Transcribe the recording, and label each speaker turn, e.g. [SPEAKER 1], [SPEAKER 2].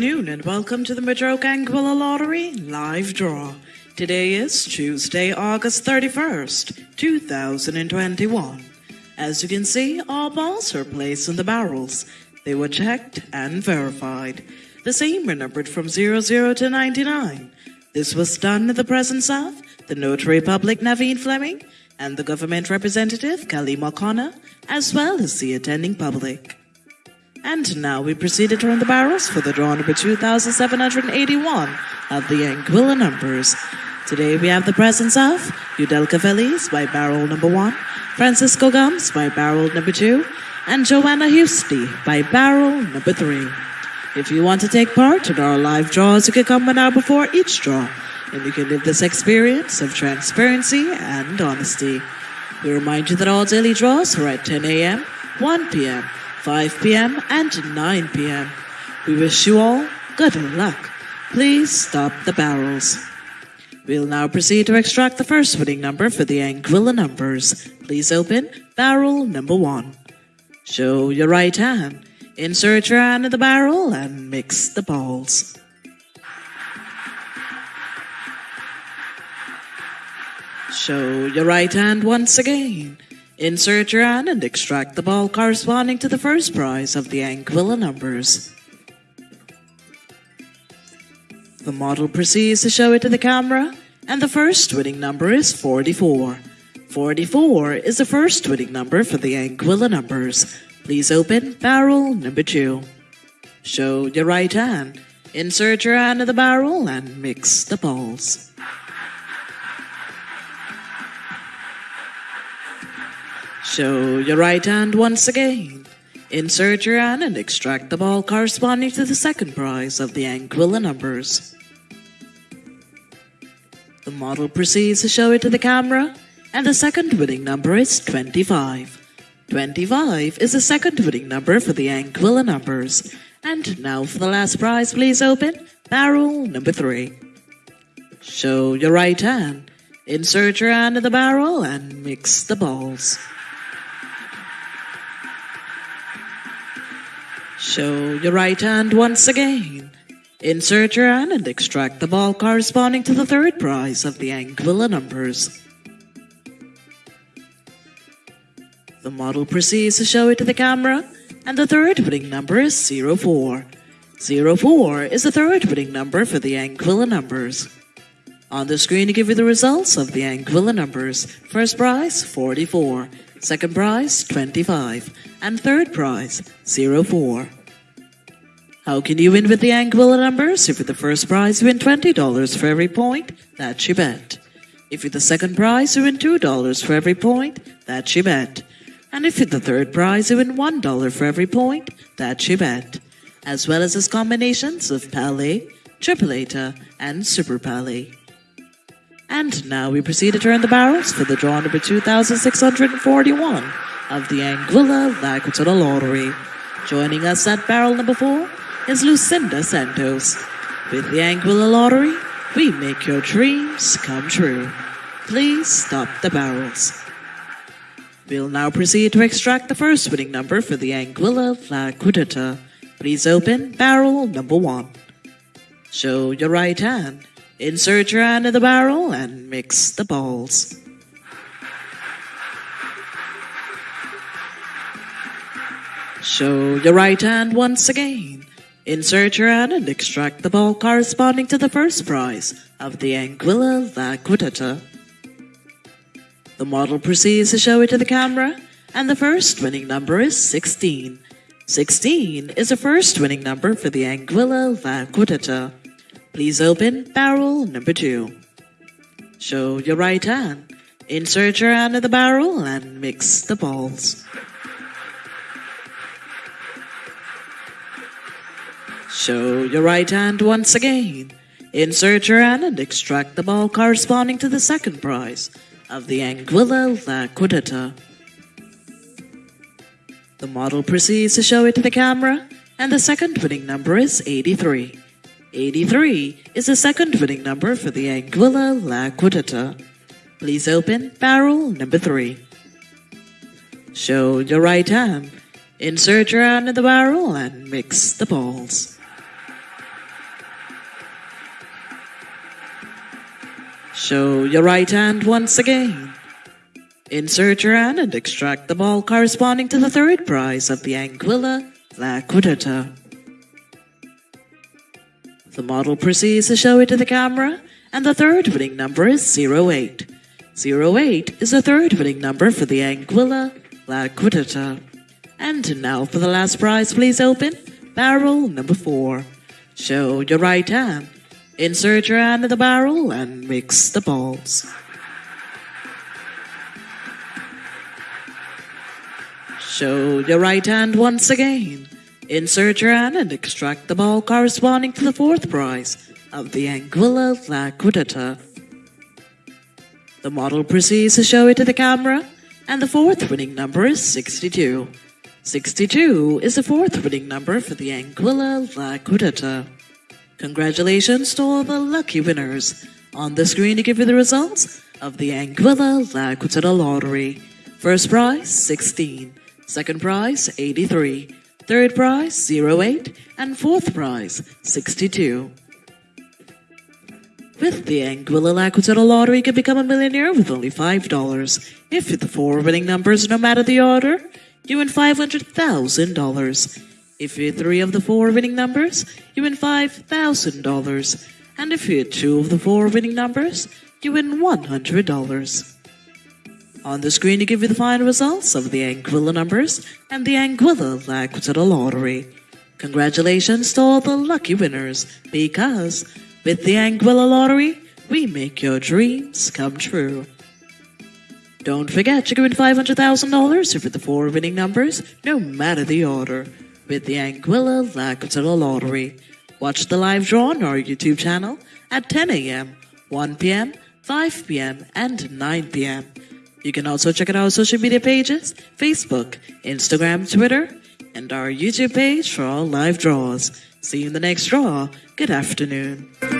[SPEAKER 1] afternoon and welcome to the Madroke Anguilla Lottery live draw. Today is Tuesday, August 31st, 2021. As you can see, all balls are placed in the barrels. They were checked and verified. The same were numbered from 00 to 99. This was done in the presence of the Notary Public Naveen Fleming and the government representative Kelly O'Connor, as well as the attending public. And now we proceed to turn the barrels for the draw number 2781 of the Anguilla numbers. Today we have the presence of Udelka Feliz by barrel number 1, Francisco Gums by barrel number 2, and Joanna Husty by barrel number 3. If you want to take part in our live draws, you can come one hour before each draw, and you can live this experience of transparency and honesty. We remind you that all daily draws are at 10 a.m., 1 p.m., 5 p.m. and 9 p.m. We wish you all good luck. Please stop the barrels. We'll now proceed to extract the first winning number for the Anguilla numbers. Please open barrel number one. Show your right hand. Insert your hand in the barrel and mix the balls. Show your right hand once again. Insert your hand and extract the ball corresponding to the first prize of the Anguilla numbers. The model proceeds to show it to the camera, and the first winning number is 44. 44 is the first winning number for the Anguilla numbers. Please open barrel number 2. Show your right hand. Insert your hand in the barrel and mix the balls. Show your right hand once again. Insert your hand and extract the ball corresponding to the second prize of the Anguilla numbers. The model proceeds to show it to the camera, and the second winning number is 25. 25 is the second winning number for the Anguilla numbers. And now for the last prize, please open barrel number 3. Show your right hand. Insert your hand in the barrel and mix the balls. Show your right hand once again. Insert your hand and extract the ball corresponding to the third prize of the Anguilla numbers. The model proceeds to show it to the camera, and the third winning number is 04. 04 is the third winning number for the Anguilla numbers. On the screen to give you the results of the Anguilla numbers. First prize, 44. Second prize, 25. And third prize, 04. How can you win with the Anguilla numbers? If you're the first prize, you win $20 for every point. That's you bet. If you're the second prize, you win $2 for every point. That's you bet. And if you're the third prize, you win $1 for every point. That's you bet. As well as its combinations of Pale, Tripleta, and Super Pale. And now we proceed to turn the barrels for the draw number 2641 of the Anguilla La Lottery. Joining us at barrel number 4 is Lucinda Santos. With the Anguilla Lottery, we make your dreams come true. Please stop the barrels. We'll now proceed to extract the first winning number for the Anguilla La Quintetta. Please open barrel number 1. Show your right hand. Insert your hand in the barrel and mix the balls. Show your right hand once again. Insert your hand and extract the ball corresponding to the first prize of the Anguilla La. The model proceeds to show it to the camera, and the first winning number is 16. 16 is the first winning number for the Anguilla La. Please open barrel number two. Show your right hand. Insert your hand in the barrel and mix the balls. Show your right hand once again. Insert your hand and extract the ball corresponding to the second prize of the Anguilla La Quintetta. The model proceeds to show it to the camera, and the second winning number is 83. 83 is the second winning number for the Anguilla La Quinteta. Please open barrel number 3. Show your right hand. Insert your hand in the barrel and mix the balls. Show your right hand once again. Insert your hand and extract the ball corresponding to the third prize of the Anguilla La Quinteta. The model proceeds to show it to the camera, and the third winning number is 08. 08 is the third winning number for the Anguilla Laquidata. And now for the last prize, please open barrel number 4. Show your right hand. Insert your hand in the barrel and mix the balls. Show your right hand once again. Insert your hand and extract the ball corresponding to the fourth prize of the Anguilla Laquidata. The model proceeds to show it to the camera, and the fourth winning number is 62. 62 is the fourth winning number for the Anguilla Laquidata. Congratulations to all the lucky winners. On the screen to give you the results of the Anguilla Laquidata Lottery. First prize, 16. Second prize, 83. Third prize, 08. And fourth prize, 62. With the Anguilla Laquidata Lottery, you can become a millionaire with only $5. If the four winning numbers, no matter the order, you win $500,000. If you hit three of the four winning numbers, you win $5,000. And if you hit two of the four winning numbers, you win $100. On the screen to give you the final results of the Anguilla numbers and the Anguilla Laquidata Lottery. Congratulations to all the lucky winners, because with the Anguilla Lottery, we make your dreams come true. Don't forget, you can win $500,000 if the four winning numbers, no matter the order, with the Anguilla Laquidata Lottery. Watch the live draw on our YouTube channel at 10 a.m., 1 p.m., 5 p.m., and 9 p.m. You can also check out our social media pages Facebook, Instagram, Twitter, and our YouTube page for all live draws. See you in the next draw. Good afternoon.